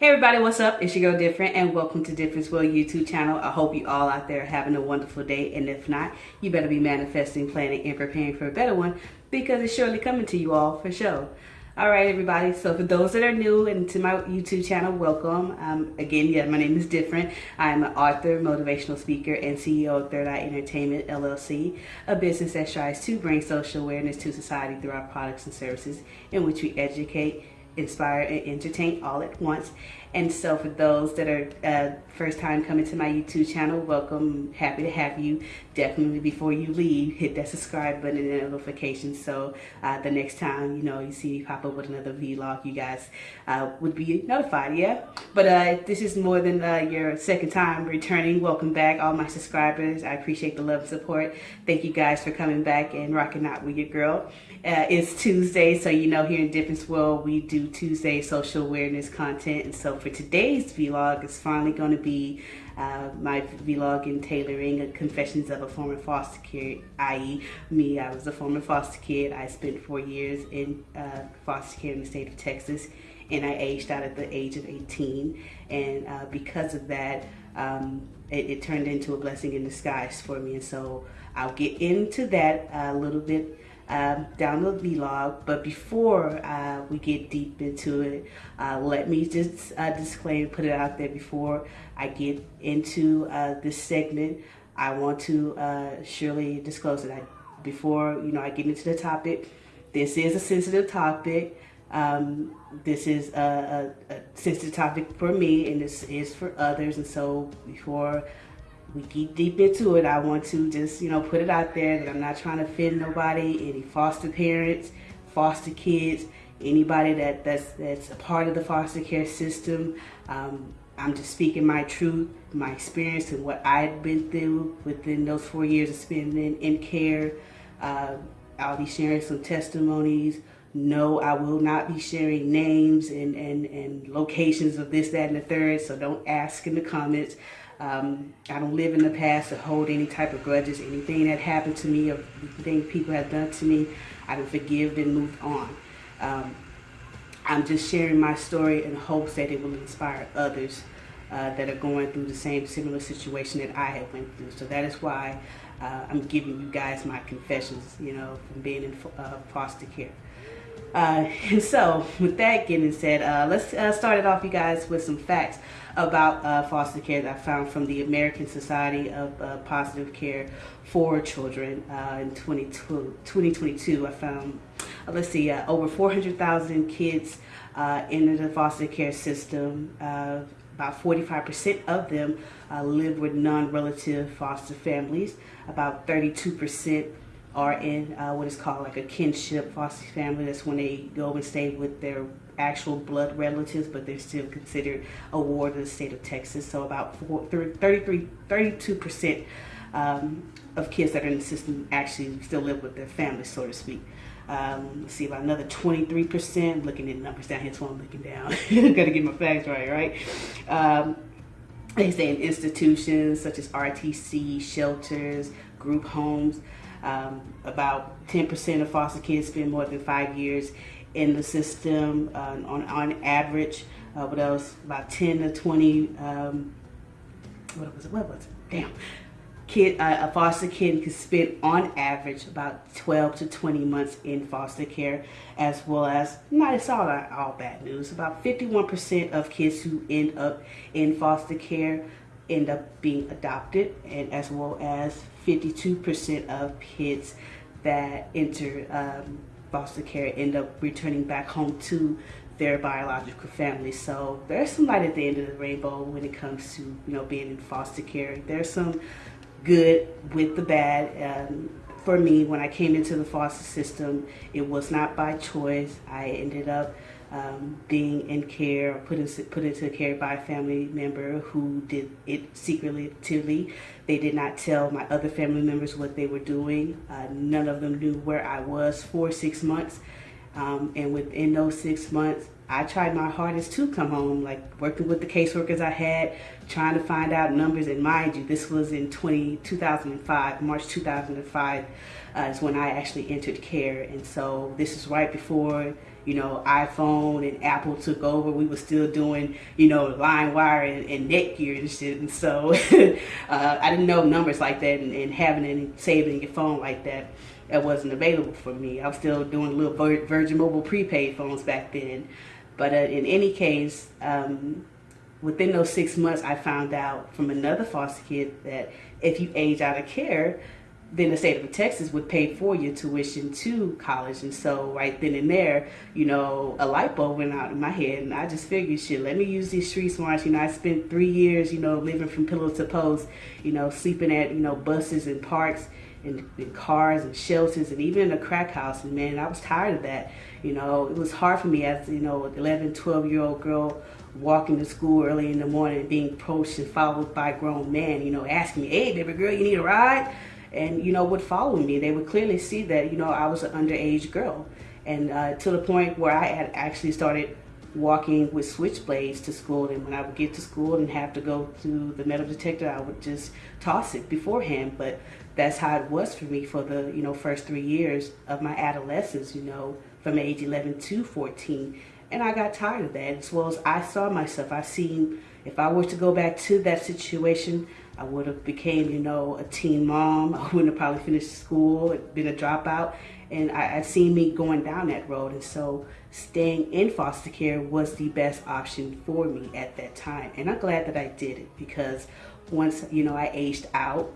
Hey everybody, what's up? It's your girl Different and welcome to Difference World YouTube channel. I hope you all out there are having a wonderful day and if not, you better be manifesting, planning, and preparing for a better one because it's surely coming to you all for sure. All right, everybody. So for those that are new and to my YouTube channel, welcome. Um, again, yeah, my name is Different. I'm an author, motivational speaker, and CEO of Third Eye Entertainment LLC, a business that strives to bring social awareness to society through our products and services in which we educate, inspire and entertain all at once. And so for those that are uh, first time coming to my YouTube channel, welcome. Happy to have you. Definitely before you leave, hit that subscribe button and the notification so uh, the next time, you know, you see me pop up with another vlog, you guys uh, would be notified, yeah? But uh, this is more than uh, your second time returning. Welcome back, all my subscribers. I appreciate the love and support. Thank you guys for coming back and rocking out with your girl. Uh, it's Tuesday, so you know here in Difference World, we do Tuesday social awareness content. And so for today's vlog, it's finally going to be uh, my vlog in tailoring confessions of a former foster kid, i.e. me. I was a former foster kid. I spent four years in uh, foster care in the state of Texas and I aged out at the age of 18. And uh, because of that, um, it, it, turned into a blessing in disguise for me. And so I'll get into that a little bit um, the vlog. But before uh, we get deep into it, uh, let me just uh, disclaim, put it out there before I get into uh, this segment. I want to uh, surely disclose that I, before you know I get into the topic. This is a sensitive topic. Um, this is a, a, a sensitive topic for me, and this is for others. And so before we get deep into it, I want to just, you know, put it out there that I'm not trying to offend nobody, any foster parents, foster kids, anybody that, that's, that's a part of the foster care system. Um, I'm just speaking my truth, my experience, and what I've been through within those four years of spending in care. Uh, I'll be sharing some testimonies. No, I will not be sharing names and, and, and locations of this, that, and the third, so don't ask in the comments. Um, I don't live in the past or hold any type of grudges. Anything that happened to me or anything people have done to me, I have forgiven and moved on. Um, I'm just sharing my story in hopes that it will inspire others uh, that are going through the same similar situation that I have went through. So that is why uh, I'm giving you guys my confessions, you know, from being in uh, foster care. Uh, and so, with that getting said, uh, let's uh, start it off, you guys, with some facts about uh, foster care that I found from the American Society of uh, Positive Care for Children uh, in 2022. I found, let's see, over 400,000 kids in the foster care system. about 45% of them live with non-relative foster families. About 32% are in uh, what is called like a kinship foster family. That's when they go and stay with their actual blood relatives, but they're still considered a ward of the state of Texas. So about 33, 32% um, of kids that are in the system actually still live with their family, so to speak. Um, let's see, about another 23%, looking at numbers down here, so I'm looking down. Gotta get my facts right, right? Um, they say in institutions such as RTC, shelters, group homes, um, about 10% of foster kids spend more than five years in the system uh, on, on average. Uh, what else? About 10 to 20, um, what was it? What was it? Damn. Kid, uh, a foster kid can spend on average about 12 to 20 months in foster care, as well as, not it's all, all bad news, about 51% of kids who end up in foster care end up being adopted, and as well as 52% of kids that enter um, foster care end up returning back home to their biological family. So there's some light at the end of the rainbow when it comes to you know being in foster care. There's some good with the bad. Um, for me, when I came into the foster system, it was not by choice. I ended up um, being in care, put, in, put into care by a family member who did it secretively. They did not tell my other family members what they were doing. Uh, none of them knew where I was for six months. Um, and within those six months, I tried my hardest to come home, like working with the caseworkers I had, trying to find out numbers. And mind you, this was in 20, 2005, March 2005 uh, is when I actually entered care. And so this is right before, you know, iPhone and Apple took over. We were still doing, you know, LimeWire and, and Netgear and shit. And so uh, I didn't know numbers like that and, and having and saving your phone like that that wasn't available for me. I was still doing little Virgin Mobile prepaid phones back then. But uh, in any case, um, within those six months, I found out from another foster kid that if you age out of care, then the state of Texas would pay for your tuition to college. And so right then and there, you know, a light bulb went out in my head and I just figured, shit, let me use these street smarts. You know, I spent three years, you know, living from pillow to post, you know, sleeping at, you know, buses and parks and, and cars and shelters and even in a crack house. And man, I was tired of that. You know, it was hard for me as, you know, 11, 12 year old girl walking to school early in the morning being approached and followed by grown men, you know, asking me, hey, baby girl, you need a ride? And, you know, would follow me. They would clearly see that, you know, I was an underage girl. And uh, to the point where I had actually started walking with switchblades to school and when I would get to school and have to go to the metal detector I would just toss it beforehand but that's how it was for me for the you know first three years of my adolescence you know from age 11 to 14 and I got tired of that as well as I saw myself. I seen if I were to go back to that situation I would have became you know a teen mom. I wouldn't have probably finished school been a dropout. And I, I seen me going down that road. And so staying in foster care was the best option for me at that time. And I'm glad that I did it because once you know I aged out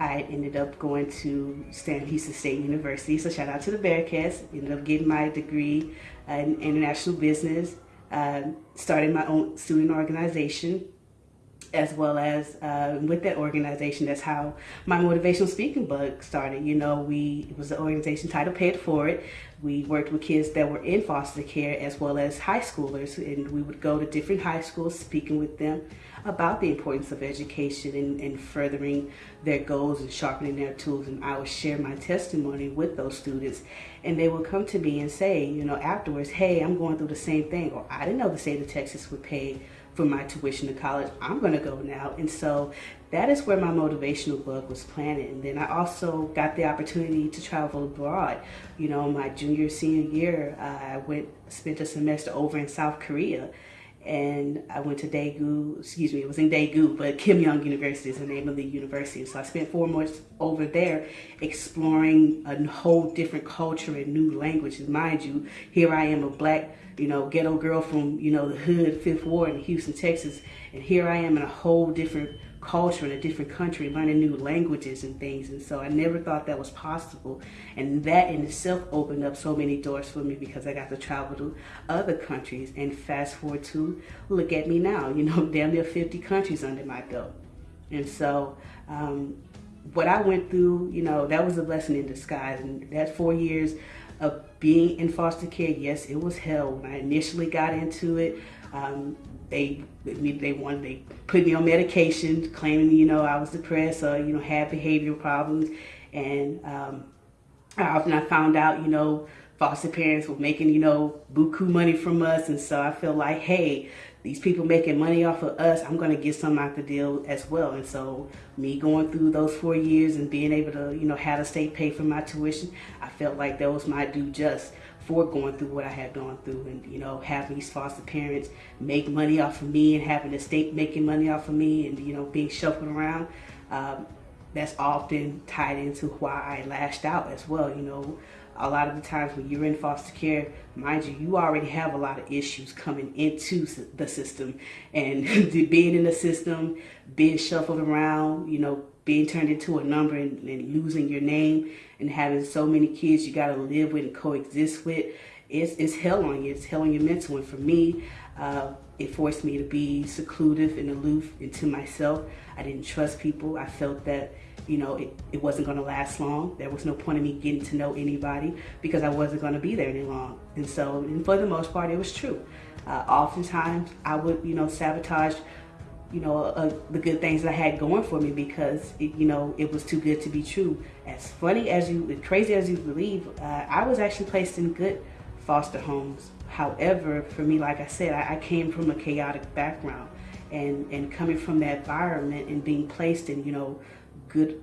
I ended up going to Houston State University. So shout out to the Bearkats. Ended up getting my degree in international business. Uh, my own student organization as well as uh, with that organization, that's how my motivational speaking bug started. You know, we it was an organization title Pay It Forward. We worked with kids that were in foster care as well as high schoolers, and we would go to different high schools speaking with them about the importance of education and, and furthering their goals and sharpening their tools. And I would share my testimony with those students, and they would come to me and say, you know, afterwards, hey, I'm going through the same thing, or I didn't know the state of Texas would pay for my tuition to college. I'm going to go now. And so that is where my motivational bug was planted. And then I also got the opportunity to travel abroad. You know, my junior, senior year, uh, I went, spent a semester over in South Korea. And I went to Daegu, excuse me, it was in Daegu, but Keimyung University is the name of the university. So I spent four months over there exploring a whole different culture and new languages. Mind you, here I am, a black you know, ghetto girl from, you know, the hood, Fifth Ward in Houston, Texas. And here I am in a whole different culture in a different country, learning new languages and things. And so I never thought that was possible. And that in itself opened up so many doors for me because I got to travel to other countries. And fast forward to, look at me now, you know, damn near 50 countries under my belt. And so, um, what I went through, you know, that was a blessing in disguise. And that four years of being in foster care, yes, it was hell. When I initially got into it, um, they they wanted they put me on medication, claiming you know I was depressed or you know had behavioral problems, and um, often I found out you know foster parents were making you know buku money from us, and so I feel like hey these people making money off of us, I'm going to get some out the deal as well. And so me going through those four years and being able to, you know, have the state pay for my tuition, I felt like that was my due just for going through what I had gone through and, you know, having these foster parents make money off of me and having the state making money off of me and, you know, being shuffled around. Um, that's often tied into why I lashed out as well, you know, a lot of the times when you're in foster care, mind you, you already have a lot of issues coming into the system. And being in the system, being shuffled around, you know, being turned into a number and, and losing your name and having so many kids you got to live with and coexist with, it's, it's hell on you. It's hell on your mental. And for me, uh, it forced me to be secluded and aloof into myself. I didn't trust people. I felt that you know, it, it wasn't going to last long. There was no point in me getting to know anybody because I wasn't going to be there any long. And so, and for the most part, it was true. Uh, oftentimes, I would, you know, sabotage, you know, uh, the good things I had going for me because, it, you know, it was too good to be true. As funny as you, as crazy as you believe, uh, I was actually placed in good foster homes However, for me, like I said, I, I came from a chaotic background and, and coming from that environment and being placed in, you know, good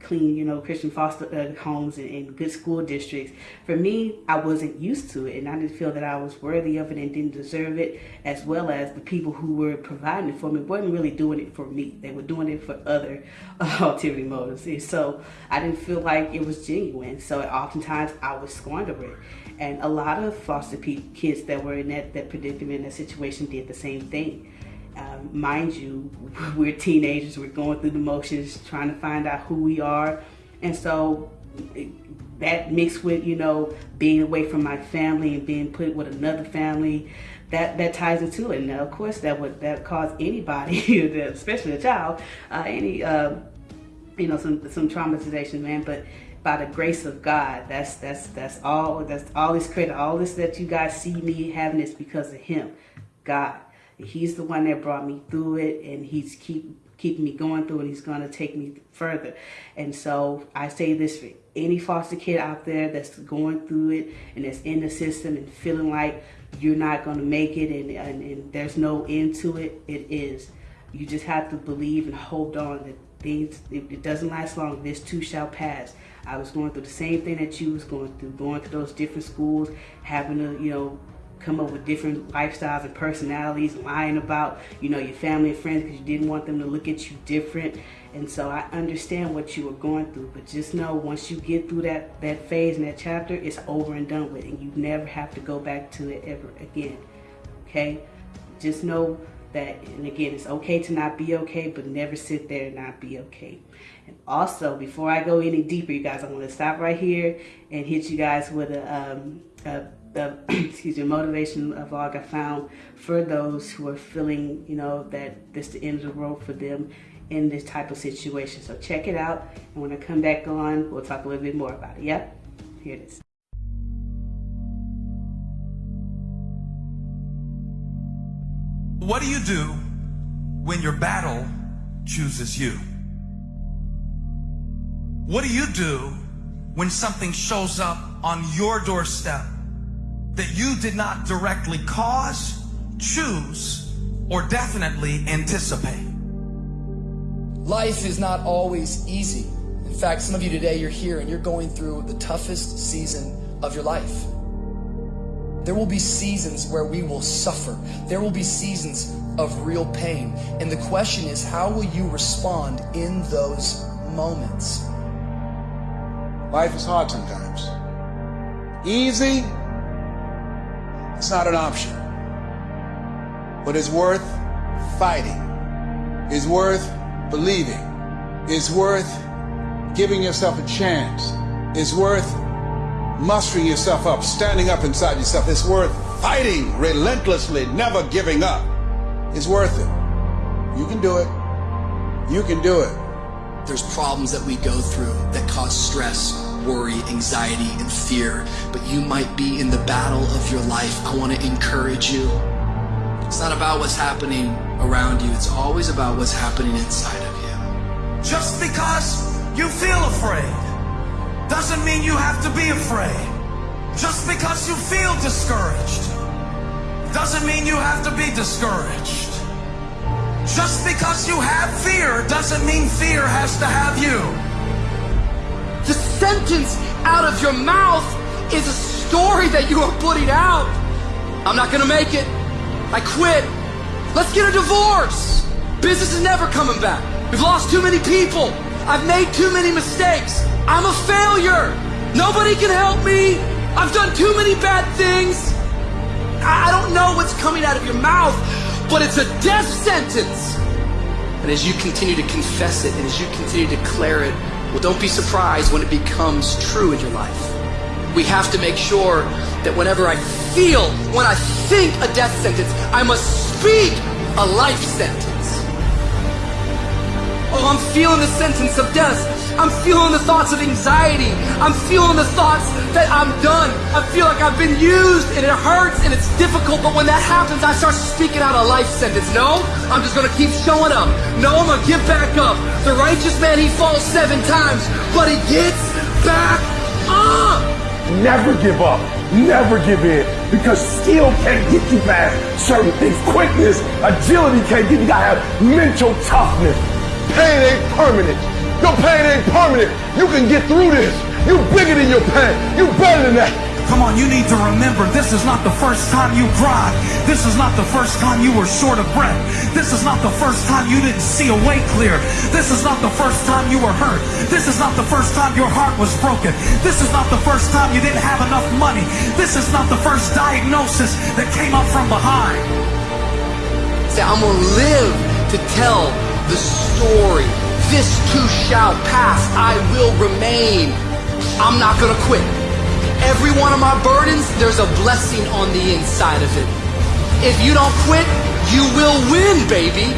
clean, you know, Christian foster uh, homes and, and, good school districts. For me, I wasn't used to it, and I didn't feel that I was worthy of it and didn't deserve it, as well as the people who were providing it for me weren't really doing it for me. They were doing it for other uh, ulterior motives. And so I didn't feel like it was genuine. So oftentimes I would squander it. And a lot of foster kids that were in that, that predicament, that situation, did the same thing. Um, mind you, we're teenagers, we're going through the motions, trying to find out who we are. And so that mixed with, you know, being away from my family and being put with another family, that, that ties into it. And of course that would that cause anybody, especially a child, uh, any, uh, you know, some, some traumatization, man. But by the grace of God, that's, that's, that's all, that's all this credit, all this that you guys see me having is because of him, God. He's the one that brought me through it and he's keep keeping me going through and he's going to take me further. And so I say this for any foster kid out there that's going through it and that's in the system and feeling like you're not going to make it and, and, and there's no end to it, it is. You just have to believe and hold on that things, it, doesn't last long. This too shall pass. I was going through the same thing that you was going through, going to those different schools, having to, you know, come up with different lifestyles and personalities, lying about, you know, your family and friends because you didn't want them to look at you different. And so I understand what you were going through, but just know once you get through that, that phase and that chapter, it's over and done with, and you never have to go back to it ever again, okay? Just know that, and again, it's okay to not be okay, but never sit there and not be okay. And also, before I go any deeper, you guys, I want to stop right here and hit you guys with a, um, a the excuse me motivation vlog I found for those who are feeling you know that this is the end of the road for them in this type of situation. So check it out, and when I come back on, we'll talk a little bit more about it. Yep, here it is. What do you do when your battle chooses you? What do you do when something shows up on your doorstep that you did not directly cause, choose, or definitely anticipate. Life is not always easy. In fact, some of you today, you're here and you're going through the toughest season of your life. There will be seasons where we will suffer. There will be seasons of real pain. And the question is, how will you respond in those moments? Life is hard sometimes. Easy it's not an option. But it's worth fighting. It's worth believing. It's worth giving yourself a chance. It's worth mustering yourself up, standing up inside yourself. It's worth fighting relentlessly, never giving up. It's worth it. You can do it. You can do it. There's problems that we go through that cause stress worry, anxiety, and fear, but you might be in the battle of your life. I want to encourage you. It's not about what's happening around you, it's always about what's happening inside of you. Just because you feel afraid doesn't mean you have to be afraid. Just because you feel discouraged doesn't mean you have to be discouraged. Just because you have fear doesn't mean fear has to have you sentence out of your mouth is a story that you are putting out. I'm not gonna make it. I quit. Let's get a divorce. Business is never coming back. We've lost too many people. I've made too many mistakes. I'm a failure. Nobody can help me. I've done too many bad things. I don't know what's coming out of your mouth, but it's a death sentence. And as you continue to confess it and as you continue to declare it, well, don't be surprised when it becomes true in your life. We have to make sure that whenever I feel, when I think a death sentence, I must speak a life sentence. Oh, I'm feeling the sentence of death. I'm feeling the thoughts of anxiety. I'm feeling the thoughts that I'm done. Feel like I've been used and it hurts and it's difficult. But when that happens, I start speaking out a life sentence. No, I'm just to keep showing up. No, I'm to get back up. The righteous man, he falls seven times, but he gets back up. Never give up. Never give in because skill can't get you past certain things. Quickness, agility can't get you. You gotta have mental toughness. Pain ain't permanent. Your pain ain't permanent. You can get through this. You bigger than your pain. You better than that. Come on, you need to remember this is not the first time you cried. This is not the first time you were short of breath. This is not the first time you didn't see a way clear. This is not the first time you were hurt. This is not the first time your heart was broken. This is not the first time you didn't have enough money. This is not the first diagnosis that came up from behind. Say, I'm gonna live to tell the story. This too shall pass. I will remain. I'm not gonna quit. Every one of my burdens, there's a blessing on the inside of it. If you don't quit, you will win, baby.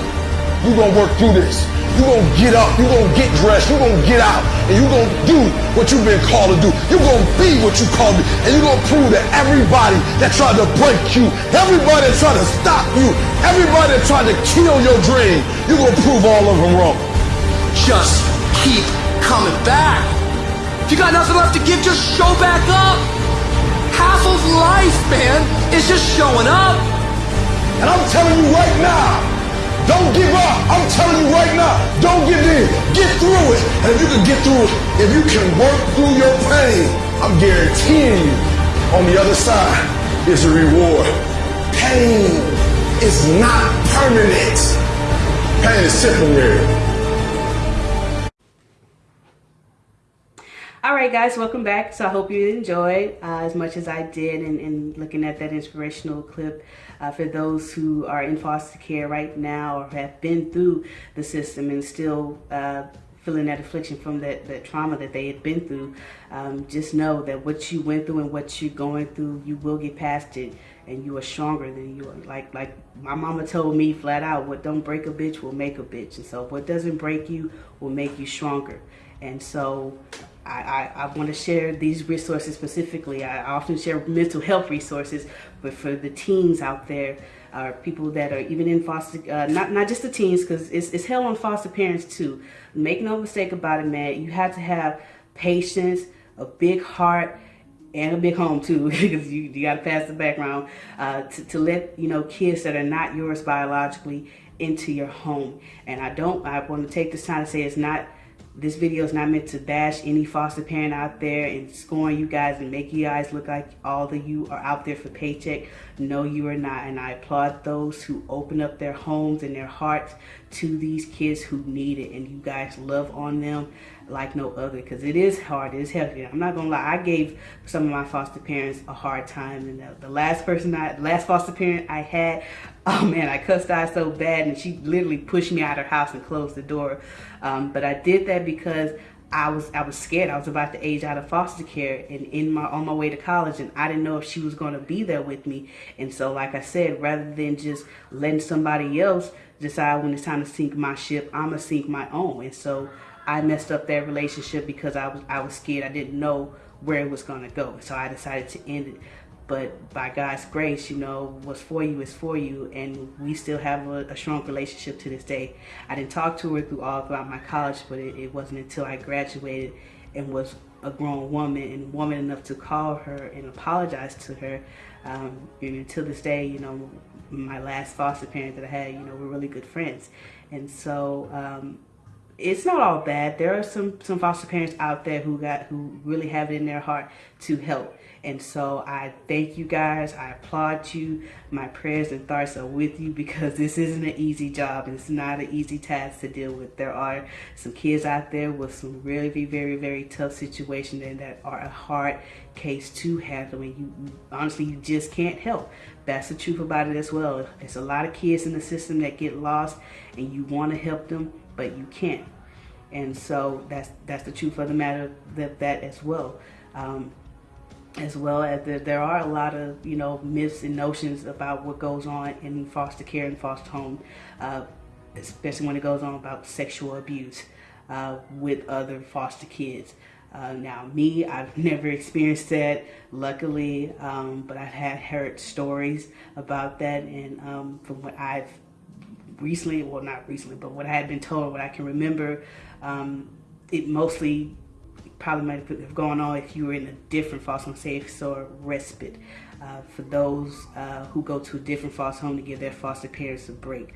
You gonna work through this. You gonna get up. You gonna get dressed. You gonna get out, and you gonna do what you've been called to do. You gonna be what you called to, and you gonna prove that everybody that tried to break you, everybody that tried to stop you, everybody that tried to kill your dream, you gonna prove all of them wrong. Just keep coming back. You got nothing left to give, just show back up. Half of life, man, is just showing up. And I'm telling you right now, don't give up. I'm telling you right now, don't give in. Get through it. And if you can get through it, if you can work through your pain, I'm guaranteeing you, on the other side is a reward. Pain is not permanent. Pain is temporary. All right, guys, welcome back. So I hope you enjoyed uh, as much as I did in, in looking at that inspirational clip. Uh, for those who are in foster care right now or have been through the system and still uh, feeling that affliction from that, that trauma that they had been through, um, just know that what you went through and what you're going through, you will get past it and you are stronger than you are. Like like my mama told me flat out, what don't break a bitch will make a bitch. And so what doesn't break you will make you stronger. And so I, I, I want to share these resources specifically. I often share mental health resources, but for the teens out there, or people that are even in foster, uh, not not just the teens, because it's, it's hell on foster parents too. Make no mistake about it, man. You have to have patience, a big heart, and a big home too, because you, you got to pass the background uh, to, to let you know kids that are not yours biologically into your home. And I don't. I want to take this time to say it's not this video is not meant to bash any foster parent out there and scorn you guys and make you guys look like all of you are out there for paycheck. No, you are not. And I applaud those who open up their homes and their hearts to these kids who need it. And you guys love on them like no other because it is hard. It is heavy. I'm not going to lie. I gave some of my foster parents a hard time. And the, the last person I, last foster parent I had, oh man, I cussed out so bad and she literally pushed me out of her house and closed the door. Um, but I did that because I was I was scared. I was about to age out of foster care and in my on my way to college and I didn't know if she was going to be there with me. And so like I said, rather than just letting somebody else decide when it's time to sink my ship, I'm gonna sink my own. And so I messed up that relationship because I was I was scared. I didn't know where it was going to go. So I decided to end it. But by God's grace, you know, what's for you is for you. And we still have a, a strong relationship to this day. I didn't talk to her through all throughout my college, but it, it wasn't until I graduated and was a grown woman and woman enough to call her and apologize to her. Um, and until this day, you know, my last foster parent that I had, you know, we're really good friends. And so, um, it's not all bad. There are some some foster parents out there who got who really have it in their heart to help. And so I thank you guys. I applaud you. My prayers and thoughts are with you because this isn't an easy job. It's not an easy task to deal with. There are some kids out there with some really very, very tough situations and that are a hard case to handle. And you honestly, you just can't help. That's the truth about it as well. It's a lot of kids in the system that get lost and you want to help them, but you can't. And so that's that's the truth of the matter that that as well. Um, as well as there, there are a lot of you know myths and notions about what goes on in foster care and foster home, uh, especially when it goes on about sexual abuse uh, with other foster kids. Uh, now, me, I've never experienced that, luckily, um, but I've had heard stories about that, and um, from what I've recently, well, not recently, but what I had been told, what I can remember, um, it mostly probably might have gone on if you were in a different foster home, say or respite. Uh, for those uh, who go to a different foster home to give their foster parents a break.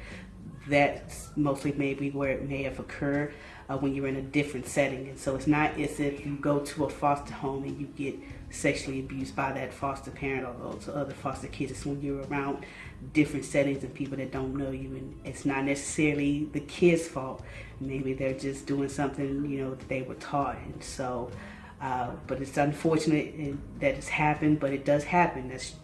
That's mostly maybe where it may have occurred uh, when you're in a different setting. And so it's not as if you go to a foster home and you get sexually abused by that foster parent or those other foster kids. It's when you're around different settings and people that don't know you. And it's not necessarily the kid's fault. Maybe they're just doing something, you know, that they were taught. And so, uh, but it's unfortunate that it's happened, but it does happen. That's,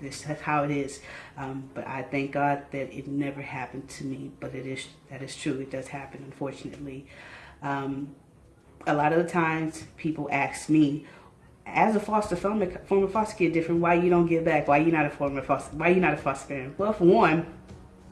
that's, that's how it is. Um, but I thank God that it never happened to me. But it is that is true. It does happen, unfortunately. Um, a lot of the times, people ask me, as a foster former, former foster kid, different. Why you don't give back? Why you not a former foster? Why you not a foster parent? Well, for one,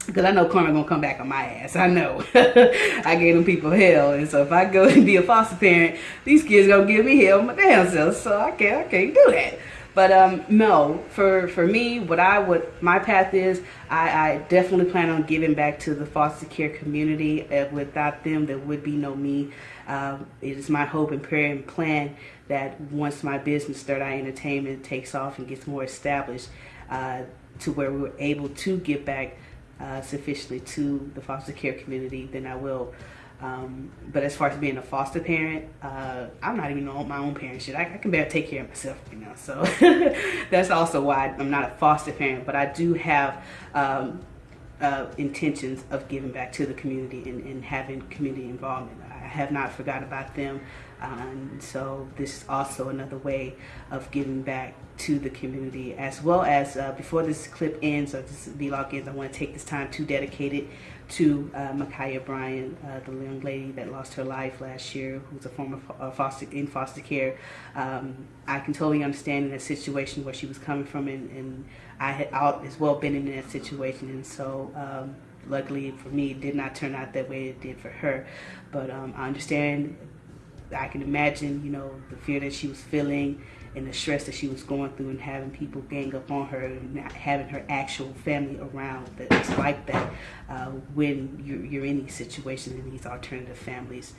because I know karma gonna come back on my ass. I know. I gave them people hell, and so if I go and be a foster parent, these kids gonna give me hell my damn self. So I can't, I can't do that. But um, no, for for me, what I would my path is, I, I definitely plan on giving back to the foster care community. Uh, without them, there would be no me. Um, it is my hope and prayer and plan that once my business, Third Eye Entertainment, takes off and gets more established, uh, to where we're able to give back uh, sufficiently to the foster care community, then I will. Um, but as far as being a foster parent, uh, I'm not even on my own parent shit. I, I, can barely take care of myself, you know. So that's also why I'm not a foster parent. But I do have um, uh, intentions of giving back to the community and, and, having community involvement. I have not forgot about them. Um, so this is also another way of giving back to the community as well as uh, before this clip ends or this vlog ends I want to take this time to dedicate it to uh, Bryan, uh, the young lady that lost her life last year, who's a former uh, foster in foster care. Um, I can totally understand in that situation where she was coming from, and, and I had as well been in that situation, and so. Um, luckily for me, it did not turn out that way it did for her. But um, I understand I can imagine, you know, the fear that she was feeling and the stress that she was going through and having people gang up on her and not having her actual family around that's like that uh, when you're, you're in these situations in these alternative families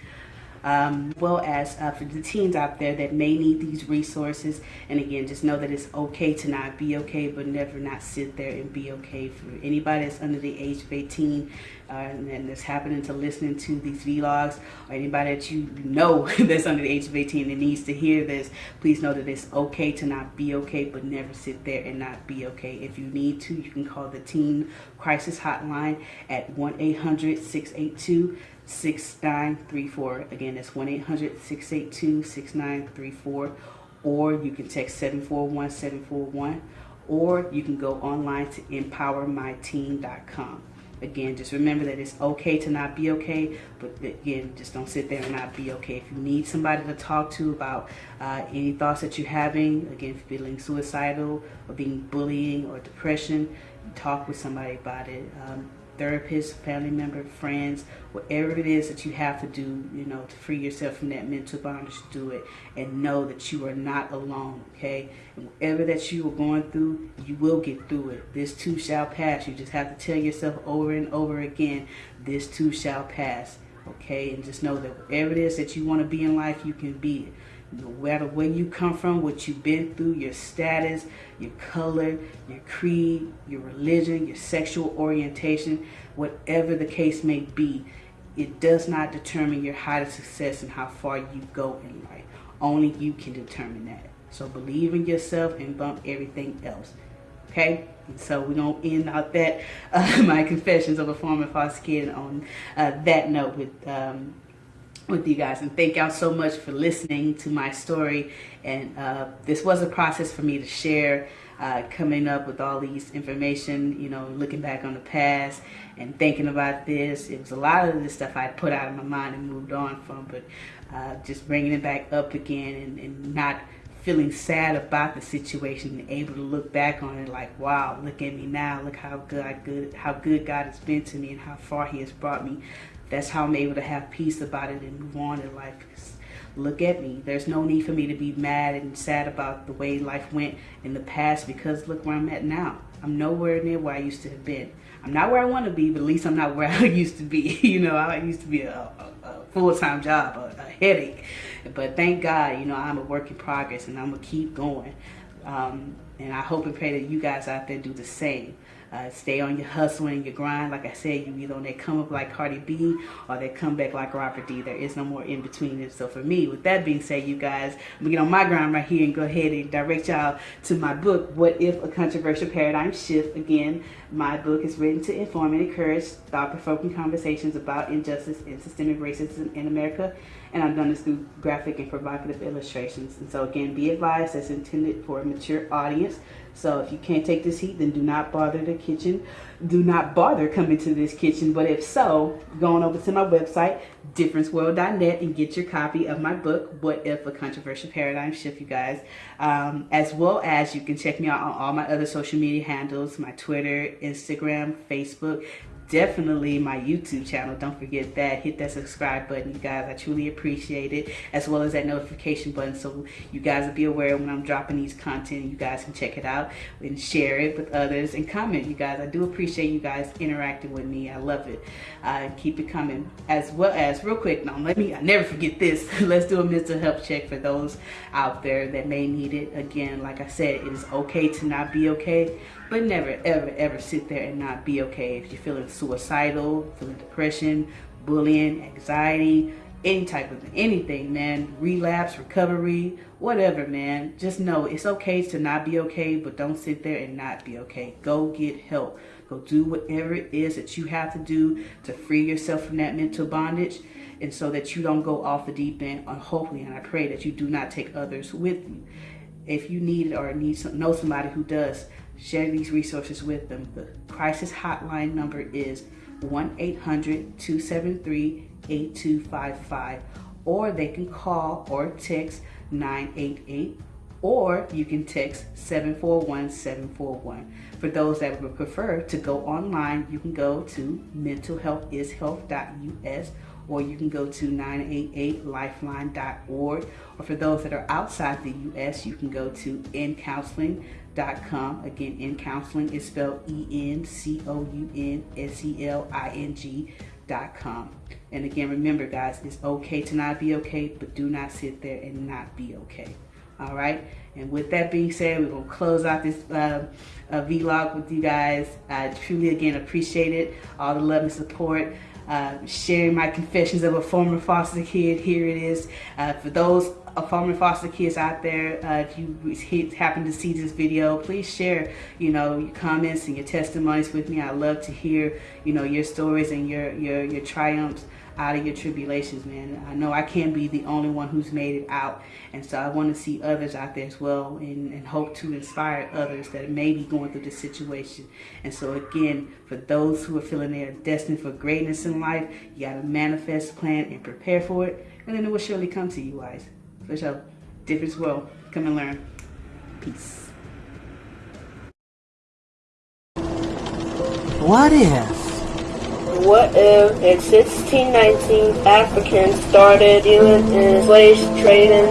um, well as uh, for the teens out there that may need these resources. And again, just know that it's okay to not be okay, but never not sit there and be okay. For anybody that's under the age of 18 uh, and that's happening to listening to these vlogs, or anybody that you know that's under the age of 18 and needs to hear this, please know that it's okay to not be okay, but never sit there and not be okay. If you need to, you can call the Teen Crisis Hotline at 1-800-682 6934. Again, that's 1 800 682 6934. Or you can text 741 741. Or you can go online to empowermyteen.com. Again, just remember that it's okay to not be okay, but again, just don't sit there and not be okay. If you need somebody to talk to about uh, any thoughts that you're having, again, feeling suicidal or being bullying or depression, talk with somebody about it. Um, therapist, family member, friends, whatever it is that you have to do, you know, to free yourself from that mental bondage, do it. And know that you are not alone, okay? And whatever that you are going through, you will get through it. This too shall pass. You just have to tell yourself over and over again, this too shall pass, okay? And just know that whatever it is that you want to be in life, you can be it no matter where you come from, what you've been through, your status, your color, your creed, your religion, your sexual orientation, whatever the case may be, it does not determine your height of success and how far you go in life. Only you can determine that. So believe in yourself and bump everything else. Okay? And so we're going to end out that, uh, my confessions of a former foster kid on uh, that note with um, with you guys and thank y'all so much for listening to my story. And uh, this was a process for me to share uh, coming up with all these information you know looking back on the past and thinking about this. It was a lot of this stuff I put out of my mind and moved on from but uh, just bringing it back up again and, and not feeling sad about the situation and able to look back on it like wow look at me now. Look how good, good how good God has been to me and how far he has brought me that's how I'm able to have peace about it and move on in life. Look at me. There's no need for me to be mad and sad about the way life went in the past because look where I'm at now. I'm nowhere near where I used to have been. I'm not where I want to be, but at least I'm not where I used to be. you know, I used to be a, a, a full time job, a, a headache. But thank God, you know, I'm a work in progress and I'm gonna keep going. Um, and I hope and pray that you guys out there do the same. Uh, stay on your hustle and your grind. Like I said, you either on they come up like Cardi B or they come back like Robert D. There is no more in between. So for me, with that being said, you guys, I'm gonna get on my grind right here and go ahead and direct y'all to my book, What If a Controversial Paradigm Shift. Again, my book is written to inform and encourage thought-provoking conversations about injustice and systemic racism in America. And I've done this through graphic and provocative illustrations. And so again, be advised that's intended for a mature audience. So if you can't take this heat, then do not bother the kitchen. Do not bother coming to this kitchen. But if so, go on over to my website, differenceworld.net, and get your copy of my book, What If a Controversial Paradigm Shift, you guys. Um, as well as you can check me out on all my other social media handles, my Twitter, Instagram, Facebook definitely my YouTube channel. Don't forget that. Hit that subscribe button, you guys. I truly appreciate it, as well as that notification button so you guys will be aware when I'm dropping these content. You guys can check it out and share it with others and comment, you guys. I do appreciate you guys interacting with me. I love it. Uh, keep it coming. As well as, real quick, now let me, I never forget this. Let's do a mental health check for those out there that may need it. Again, like I said, it is okay to not be okay, but never, ever, ever sit there and not be okay if you're feeling suicidal, feeling depression, bullying, anxiety, any type of anything, man. Relapse, recovery, whatever, man. Just know it's okay to not be okay, but don't sit there and not be okay. Go get help. Go do whatever it is that you have to do to free yourself from that mental bondage and so that you don't go off the deep end. And hopefully, and I pray that you do not take others with you. If you need it or need some, know somebody who does, share these resources with them. The crisis hotline number is 1-800-273-8255 or they can call or text 988 or you can text 741-741. For those that would prefer to go online, you can go to mentalhealthishealth.us or you can go to 988lifeline.org. Or for those that are outside the U.S., you can go to encounseling.com. Again, N Counseling is spelled E-N-C-O-U-N-S-E-L-I-N-G.com. And again, remember, guys, it's okay to not be okay, but do not sit there and not be okay. All right. And with that being said, we're going to close out this uh, uh, vlog with you guys. I truly, again, appreciate it. All the love and support. Uh, sharing my confessions of a former foster kid. Here it is. Uh, for those former foster kids out there, uh, if you happen to see this video, please share, you know, your comments and your testimonies with me. I love to hear, you know, your stories and your your your triumphs out of your tribulations, man. I know I can't be the only one who's made it out. And so I want to see others out there as well and, and hope to inspire others that may be going through this situation. And so again, for those who are feeling they are destined for greatness in life, you got to manifest, plan, and prepare for it. And then it will surely come to you guys. For sure. Difference world. Come and learn. Peace. What if? What if in 1619 Africans started dealing in slave trading?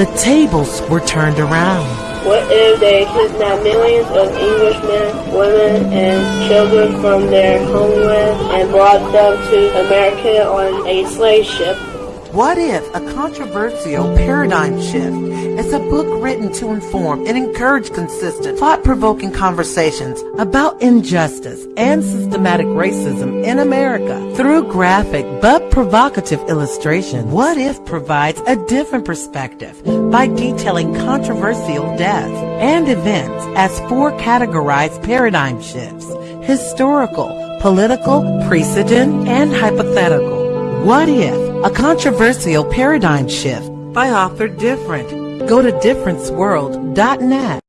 The tables were turned around. What if they kidnapped millions of Englishmen, women, and children from their homeland and brought them to America on a slave ship? What if a controversial paradigm shift is a book written to inform and encourage consistent, thought-provoking conversations about injustice and systematic racism in America through graphic but provocative illustration? What if provides a different perspective by detailing controversial deaths and events as four categorized paradigm shifts, historical, political, precedent, and hypothetical. What if? A controversial paradigm shift by author Different. Go to differenceworld.net.